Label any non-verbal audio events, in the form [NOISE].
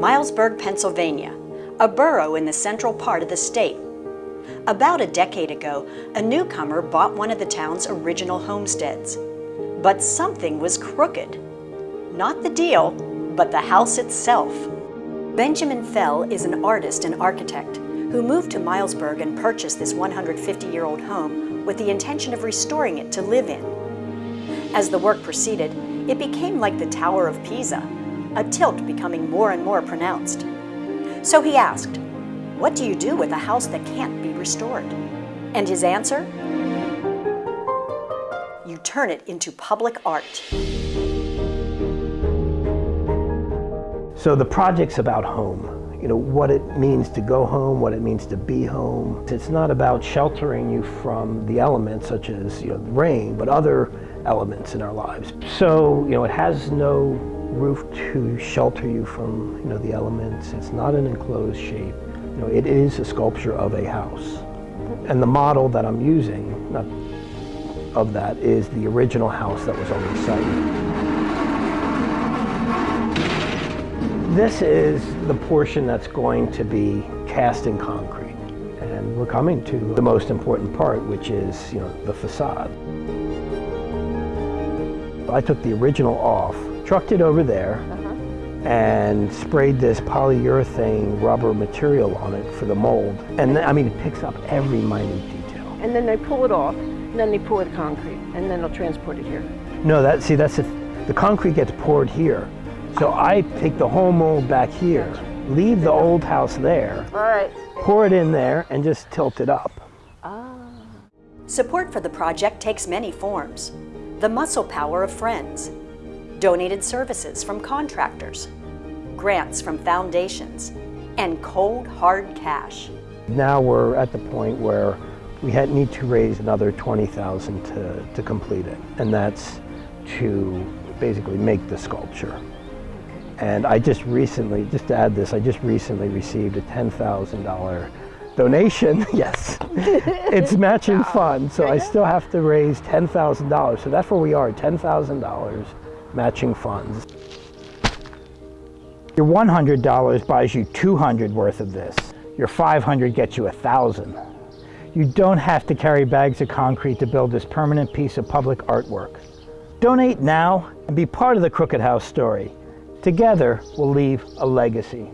Milesburg, Pennsylvania, a borough in the central part of the state. About a decade ago, a newcomer bought one of the town's original homesteads. But something was crooked. Not the deal, but the house itself. Benjamin Fell is an artist and architect who moved to Milesburg and purchased this 150-year-old home with the intention of restoring it to live in. As the work proceeded, it became like the Tower of Pisa, a tilt becoming more and more pronounced. So he asked, what do you do with a house that can't be restored? And his answer? You turn it into public art. So the project's about home. You know, what it means to go home, what it means to be home. It's not about sheltering you from the elements such as, you know, rain, but other elements in our lives. So, you know, it has no roof to shelter you from, you know, the elements. It's not an enclosed shape. You know, it is a sculpture of a house. And the model that I'm using not, of that is the original house that was on the site. This is the portion that's going to be cast in concrete. And we're coming to the most important part, which is, you know, the facade. I took the original off, trucked it over there, uh -huh. and sprayed this polyurethane rubber material on it for the mold. And then, I mean, it picks up every minute detail. And then they pull it off, and then they pour the concrete, and then they'll transport it here. No, that see, that's it. The concrete gets poured here. So I take the whole mold back here, leave the old house there, All right. pour it in there, and just tilt it up. Ah. Support for the project takes many forms the muscle power of friends, donated services from contractors, grants from foundations, and cold, hard cash. Now we're at the point where we need to raise another 20000 to, to complete it, and that's to basically make the sculpture. And I just recently, just to add this, I just recently received a $10,000 donation, [LAUGHS] yes. [LAUGHS] it's matching wow. funds, so I still have to raise $10,000. So that's where we are, $10,000 matching funds. Your $100 buys you 200 worth of this. Your 500 gets you 1,000. You don't have to carry bags of concrete to build this permanent piece of public artwork. Donate now and be part of the Crooked House story. Together, we'll leave a legacy.